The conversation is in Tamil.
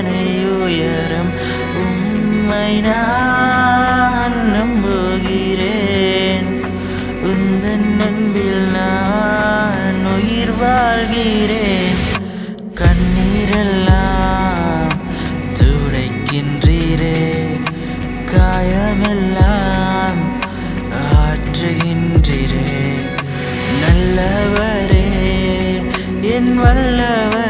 அத்தனை உயரம் உண்மை நான் நம்புகிறேன். உந்தன் நம்பில் நான் உயிர் வாழ்கிறேன். கண்ணீரெல்லாம் துடைக்கின்றீரே. காயமெல்லாம் ஆற்றுகின்றீரே. நல்லவரே என் வல்லவர்.